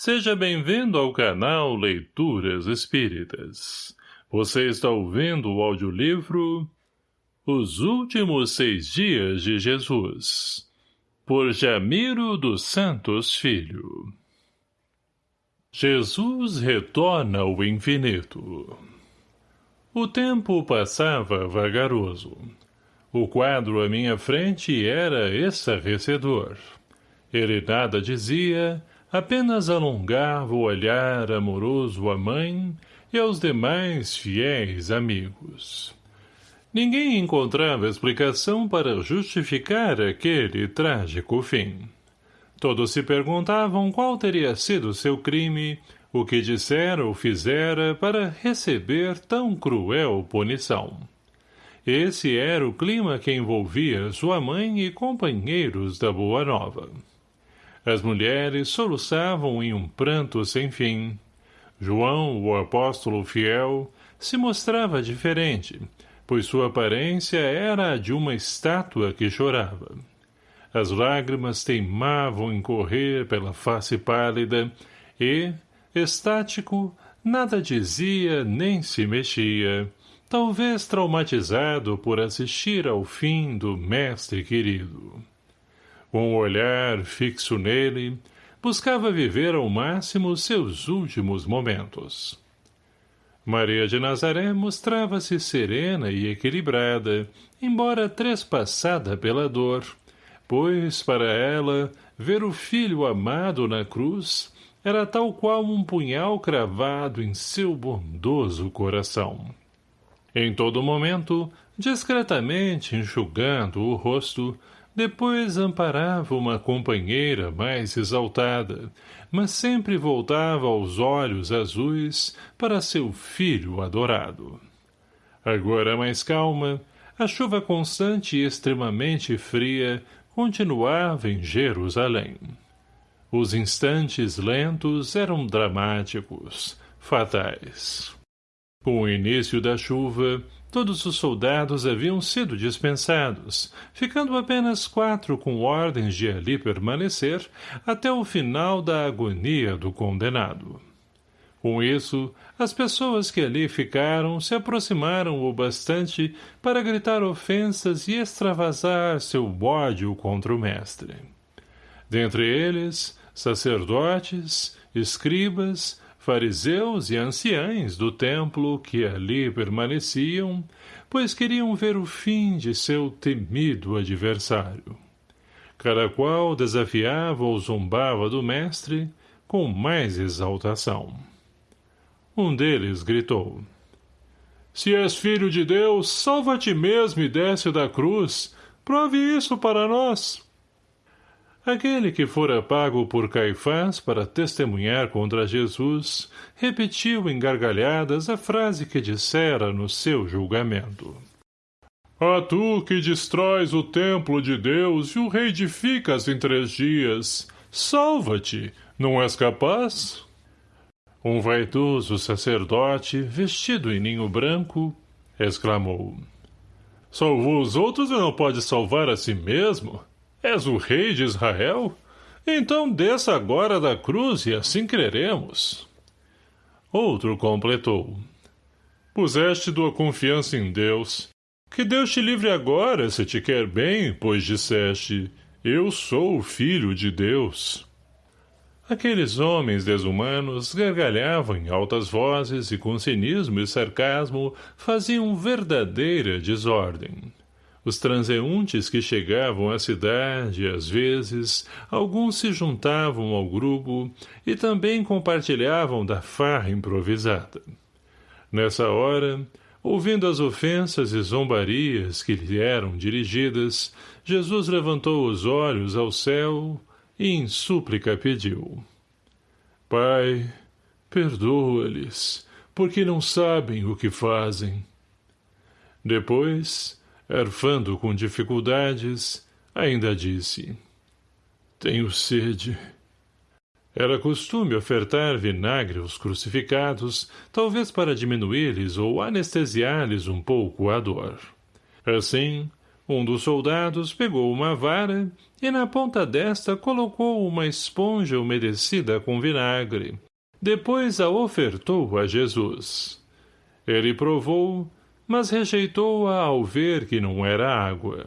Seja bem-vindo ao canal Leituras Espíritas. Você está ouvindo o audiolivro Os Últimos Seis Dias de Jesus, por Jamiro dos Santos Filho. Jesus retorna ao infinito. O tempo passava vagaroso. O quadro à minha frente era estarrecedor. Ele nada dizia, apenas alongava o olhar amoroso à mãe e aos demais fiéis amigos. Ninguém encontrava explicação para justificar aquele trágico fim. Todos se perguntavam qual teria sido seu crime, o que dissera ou fizera para receber tão cruel punição. Esse era o clima que envolvia sua mãe e companheiros da Boa Nova. As mulheres soluçavam em um pranto sem fim. João, o apóstolo fiel, se mostrava diferente, pois sua aparência era a de uma estátua que chorava. As lágrimas teimavam em correr pela face pálida e, estático, nada dizia nem se mexia, talvez traumatizado por assistir ao fim do mestre querido com o olhar fixo nele, buscava viver ao máximo seus últimos momentos. Maria de Nazaré mostrava-se serena e equilibrada, embora trespassada pela dor, pois, para ela, ver o filho amado na cruz era tal qual um punhal cravado em seu bondoso coração. Em todo momento, discretamente enxugando o rosto, depois amparava uma companheira mais exaltada, mas sempre voltava aos olhos azuis para seu filho adorado. Agora mais calma, a chuva constante e extremamente fria continuava em Jerusalém. Os instantes lentos eram dramáticos, fatais. Com o início da chuva, Todos os soldados haviam sido dispensados, ficando apenas quatro com ordens de ali permanecer até o final da agonia do condenado. Com isso, as pessoas que ali ficaram se aproximaram o bastante para gritar ofensas e extravasar seu ódio contra o mestre. Dentre eles, sacerdotes, escribas, fariseus e anciães do templo que ali permaneciam, pois queriam ver o fim de seu temido adversário. Cada qual desafiava ou zombava do mestre com mais exaltação. Um deles gritou, Se és filho de Deus, salva-te mesmo e desce da cruz, prove isso para nós. Aquele que fora pago por Caifás para testemunhar contra Jesus, repetiu em gargalhadas a frase que dissera no seu julgamento. A tu que destróis o templo de Deus e o reedificas em três dias, salva-te, não és capaz? Um vaidoso sacerdote, vestido em ninho branco, exclamou. Salvou os outros e não pode salvar a si mesmo? És o rei de Israel? Então desça agora da cruz e assim creremos. Outro completou. Puseste tua confiança em Deus. Que Deus te livre agora, se te quer bem, pois disseste, eu sou o filho de Deus. Aqueles homens desumanos gargalhavam em altas vozes e com cinismo e sarcasmo faziam verdadeira desordem. Os transeuntes que chegavam à cidade, às vezes, alguns se juntavam ao grupo e também compartilhavam da farra improvisada. Nessa hora, ouvindo as ofensas e zombarias que lhe eram dirigidas, Jesus levantou os olhos ao céu e em súplica pediu. Pai, perdoa-lhes, porque não sabem o que fazem. Depois, Erfando com dificuldades, ainda disse. Tenho sede. Era costume ofertar vinagre aos crucificados, talvez para diminuir-lhes ou anestesiar-lhes um pouco a dor. Assim, Um dos soldados pegou uma vara e na ponta desta colocou uma esponja umedecida com vinagre. Depois a ofertou a Jesus. Ele provou, mas rejeitou-a ao ver que não era água.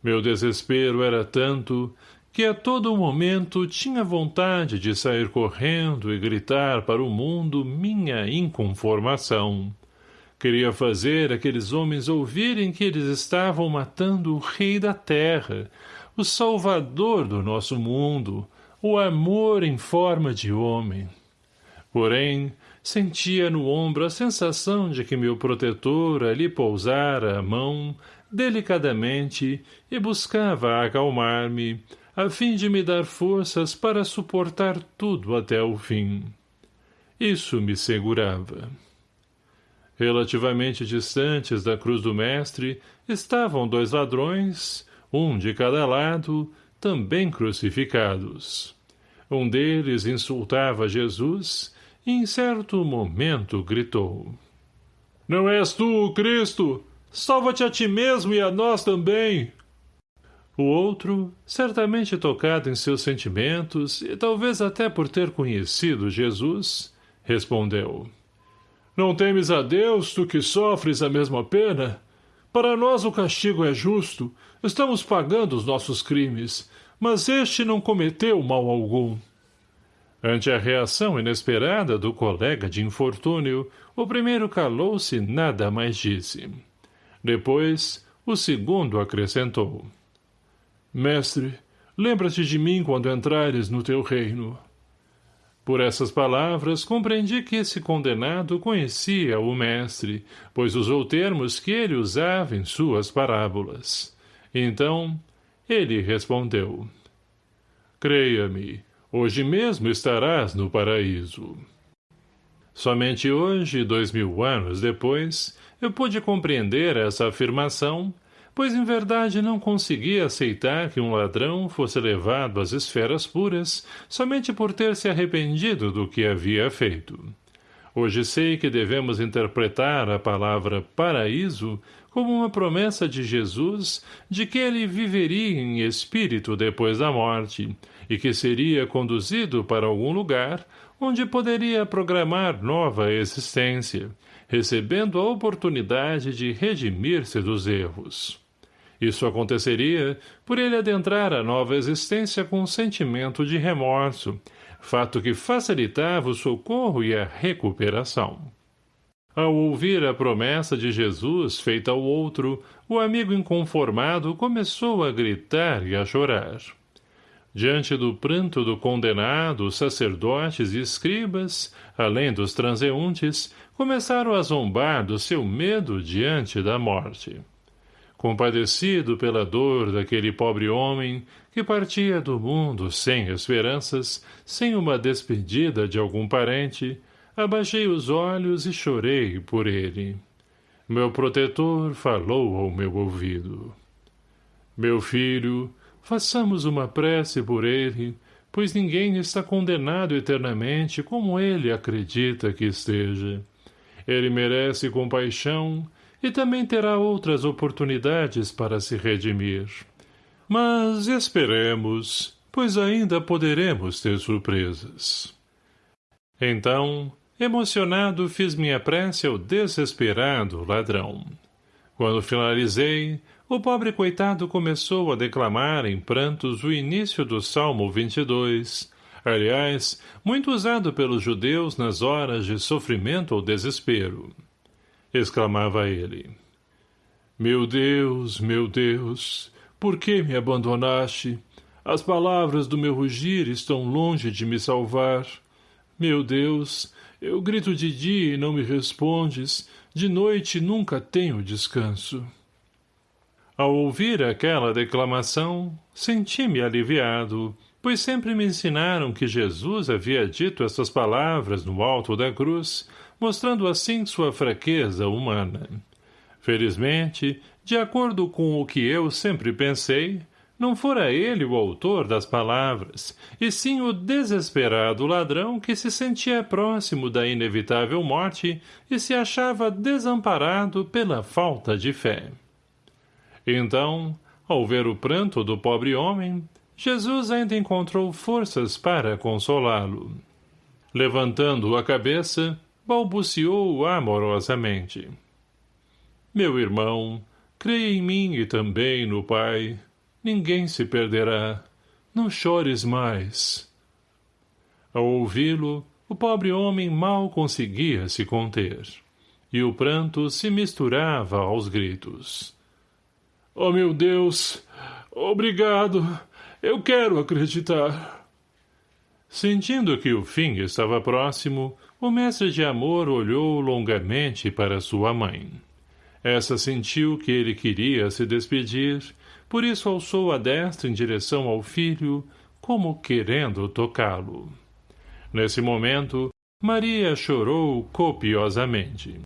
Meu desespero era tanto que a todo momento tinha vontade de sair correndo e gritar para o mundo minha inconformação. Queria fazer aqueles homens ouvirem que eles estavam matando o rei da terra, o salvador do nosso mundo, o amor em forma de homem. Porém, sentia no ombro a sensação de que meu protetor ali pousara a mão, delicadamente, e buscava acalmar-me, a fim de me dar forças para suportar tudo até o fim. Isso me segurava. Relativamente distantes da cruz do mestre estavam dois ladrões, um de cada lado, também crucificados. Um deles insultava Jesus em certo momento gritou. Não és tu Cristo? Salva-te a ti mesmo e a nós também! O outro, certamente tocado em seus sentimentos, e talvez até por ter conhecido Jesus, respondeu. Não temes a Deus, tu que sofres a mesma pena? Para nós o castigo é justo, estamos pagando os nossos crimes, mas este não cometeu mal algum. Ante a reação inesperada do colega de infortúnio, o primeiro calou-se e nada mais disse. Depois, o segundo acrescentou. Mestre, lembra-te de mim quando entrares no teu reino. Por essas palavras, compreendi que esse condenado conhecia o mestre, pois usou termos que ele usava em suas parábolas. Então, ele respondeu. Creia-me, hoje mesmo estarás no paraíso. Somente hoje, dois mil anos depois, eu pude compreender essa afirmação pois em verdade não conseguia aceitar que um ladrão fosse levado às esferas puras somente por ter se arrependido do que havia feito. Hoje sei que devemos interpretar a palavra paraíso como uma promessa de Jesus de que ele viveria em espírito depois da morte e que seria conduzido para algum lugar onde poderia programar nova existência, recebendo a oportunidade de redimir-se dos erros. Isso aconteceria por ele adentrar a nova existência com um sentimento de remorso, fato que facilitava o socorro e a recuperação. Ao ouvir a promessa de Jesus feita ao outro, o amigo inconformado começou a gritar e a chorar. Diante do pranto do condenado, os sacerdotes e escribas, além dos transeuntes, começaram a zombar do seu medo diante da morte compadecido pela dor daquele pobre homem que partia do mundo sem esperanças, sem uma despedida de algum parente, abaixei os olhos e chorei por ele. Meu protetor falou ao meu ouvido. Meu filho, façamos uma prece por ele, pois ninguém está condenado eternamente como ele acredita que esteja. Ele merece compaixão e também terá outras oportunidades para se redimir. Mas esperemos, pois ainda poderemos ter surpresas. Então, emocionado, fiz minha prece ao desesperado ladrão. Quando finalizei, o pobre coitado começou a declamar em prantos o início do Salmo 22, aliás, muito usado pelos judeus nas horas de sofrimento ou desespero exclamava ele. Meu Deus, meu Deus, por que me abandonaste? As palavras do meu rugir estão longe de me salvar. Meu Deus, eu grito de dia e não me respondes, de noite nunca tenho descanso. Ao ouvir aquela declamação, senti-me aliviado, pois sempre me ensinaram que Jesus havia dito essas palavras no alto da cruz, mostrando assim sua fraqueza humana. Felizmente, de acordo com o que eu sempre pensei, não fora ele o autor das palavras, e sim o desesperado ladrão que se sentia próximo da inevitável morte e se achava desamparado pela falta de fé. Então, ao ver o pranto do pobre homem, Jesus ainda encontrou forças para consolá-lo. Levantando a cabeça, balbuciou amorosamente. Meu irmão, creia em mim e também no Pai. Ninguém se perderá. Não chores mais. Ao ouvi-lo, o pobre homem mal conseguia se conter, e o pranto se misturava aos gritos. Oh, meu Deus! Obrigado! Eu quero acreditar! Sentindo que o fim estava próximo, o mestre de amor olhou longamente para sua mãe. Essa sentiu que ele queria se despedir, por isso alçou a destra em direção ao filho, como querendo tocá-lo. Nesse momento, Maria chorou copiosamente.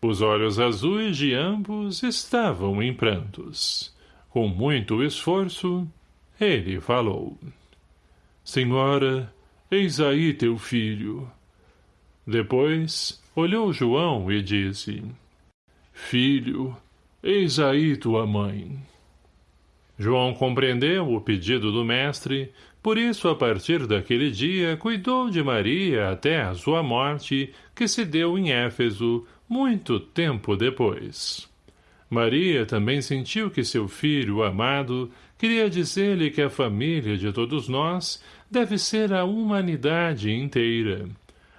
Os olhos azuis de ambos estavam em prantos. Com muito esforço, ele falou. Senhora, eis aí teu filho. Depois, olhou João e disse, Filho, eis aí tua mãe. João compreendeu o pedido do mestre, por isso, a partir daquele dia, cuidou de Maria até a sua morte, que se deu em Éfeso, muito tempo depois. Maria também sentiu que seu filho amado queria dizer-lhe que a família de todos nós deve ser a humanidade inteira.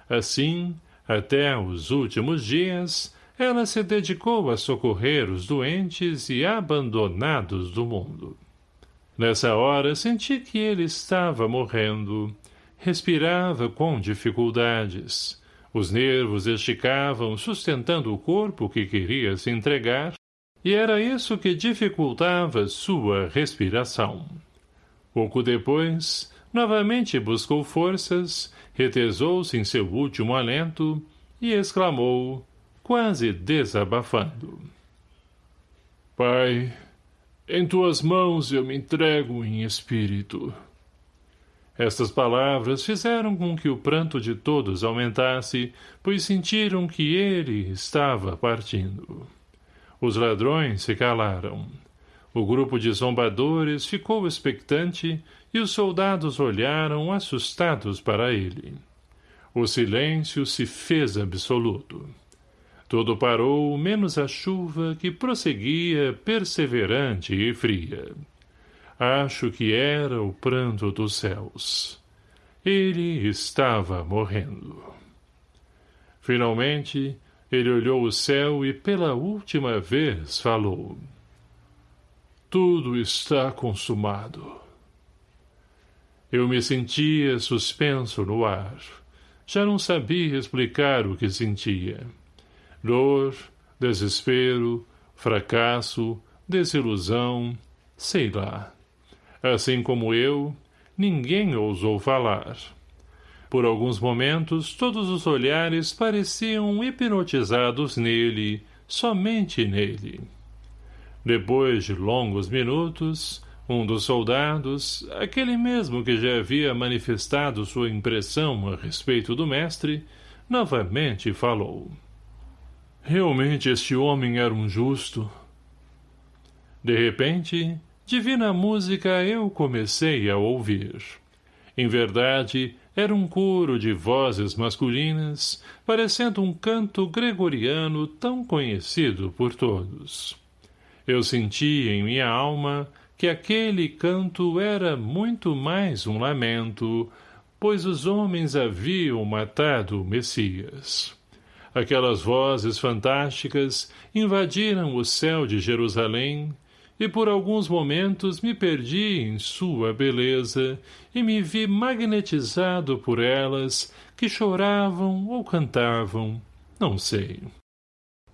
Assim, até os últimos dias, ela se dedicou a socorrer os doentes e abandonados do mundo. Nessa hora, senti que ele estava morrendo. Respirava com dificuldades. Os nervos esticavam, sustentando o corpo que queria se entregar, e era isso que dificultava sua respiração. Pouco depois, novamente buscou forças, retesou-se em seu último alento e exclamou, quase desabafando. Pai, em tuas mãos eu me entrego em espírito. Estas palavras fizeram com que o pranto de todos aumentasse, pois sentiram que ele estava partindo. Os ladrões se calaram. O grupo de zombadores ficou expectante e os soldados olharam assustados para ele. O silêncio se fez absoluto. Tudo parou, menos a chuva que prosseguia perseverante e fria. Acho que era o pranto dos céus. Ele estava morrendo. Finalmente, ele olhou o céu e pela última vez falou. Tudo está consumado. Eu me sentia suspenso no ar. Já não sabia explicar o que sentia dor, desespero, fracasso, desilusão, sei lá. Assim como eu, ninguém ousou falar. Por alguns momentos, todos os olhares pareciam hipnotizados nele, somente nele. Depois de longos minutos, um dos soldados, aquele mesmo que já havia manifestado sua impressão a respeito do mestre, novamente falou. Realmente este homem era um justo. De repente, divina música eu comecei a ouvir. Em verdade, era um coro de vozes masculinas, parecendo um canto gregoriano tão conhecido por todos. Eu senti em minha alma que aquele canto era muito mais um lamento, pois os homens haviam matado o Messias. Aquelas vozes fantásticas invadiram o céu de Jerusalém, e por alguns momentos me perdi em sua beleza e me vi magnetizado por elas, que choravam ou cantavam, não sei.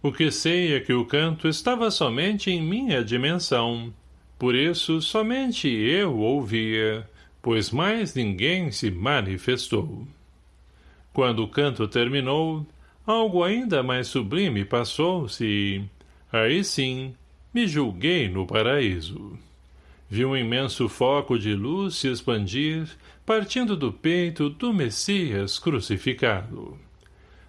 O que sei é que o canto estava somente em minha dimensão, por isso somente eu ouvia, pois mais ninguém se manifestou. Quando o canto terminou, algo ainda mais sublime passou-se e, aí sim, me julguei no paraíso. Vi um imenso foco de luz se expandir, partindo do peito do Messias crucificado.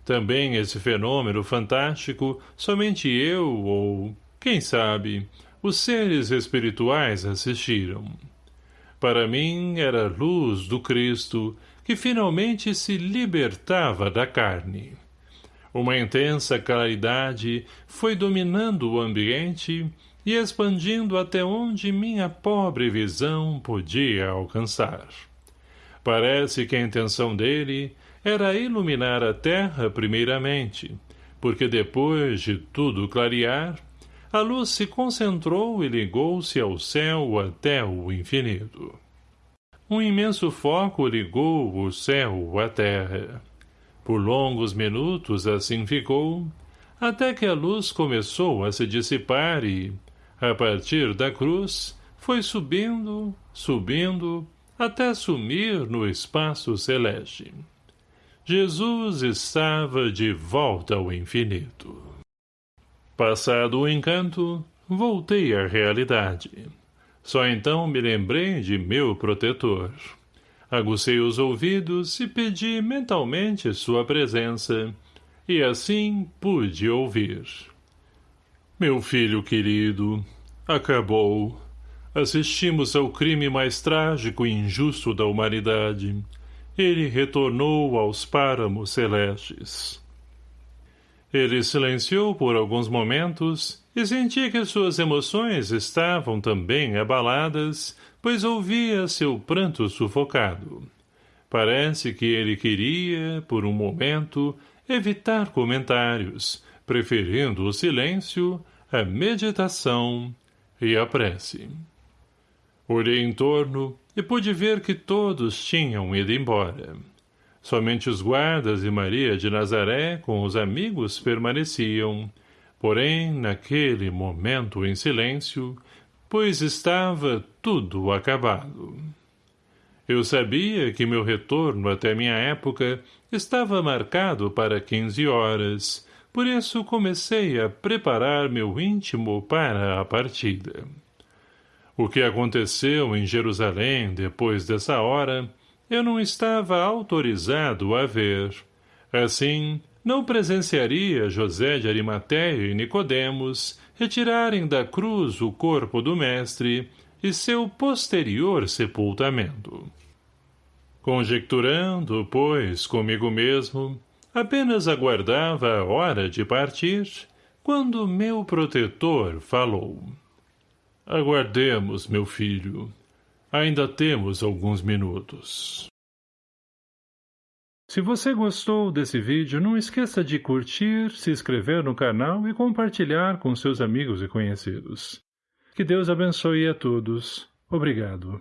Também esse fenômeno fantástico, somente eu, ou, quem sabe, os seres espirituais assistiram. Para mim era a luz do Cristo que finalmente se libertava da carne. Uma intensa claridade foi dominando o ambiente e expandindo até onde minha pobre visão podia alcançar. Parece que a intenção dele era iluminar a terra primeiramente, porque depois de tudo clarear, a luz se concentrou e ligou-se ao céu até o infinito. Um imenso foco ligou o céu à terra. Por longos minutos assim ficou, até que a luz começou a se dissipar e, a partir da cruz, foi subindo, subindo, até sumir no espaço celeste. Jesus estava de volta ao infinito. Passado o encanto, voltei à realidade. Só então me lembrei de meu protetor. Agucei os ouvidos e pedi mentalmente sua presença, e assim pude ouvir. Meu filho querido, acabou. Assistimos ao crime mais trágico e injusto da humanidade. Ele retornou aos páramos celestes. Ele silenciou por alguns momentos e senti que suas emoções estavam também abaladas pois ouvia seu pranto sufocado. Parece que ele queria, por um momento, evitar comentários, preferindo o silêncio, a meditação e a prece. Olhei em torno e pude ver que todos tinham ido embora. Somente os guardas e Maria de Nazaré com os amigos permaneciam, porém, naquele momento em silêncio, pois estava tudo acabado. Eu sabia que meu retorno até minha época estava marcado para quinze horas, por isso comecei a preparar meu íntimo para a partida. O que aconteceu em Jerusalém depois dessa hora, eu não estava autorizado a ver. Assim, não presenciaria José de Arimateia e Nicodemos retirarem da cruz o corpo do mestre e seu posterior sepultamento. Conjecturando, pois, comigo mesmo, apenas aguardava a hora de partir, quando meu protetor falou. Aguardemos, meu filho. Ainda temos alguns minutos. Se você gostou desse vídeo, não esqueça de curtir, se inscrever no canal e compartilhar com seus amigos e conhecidos. Que Deus abençoe a todos. Obrigado.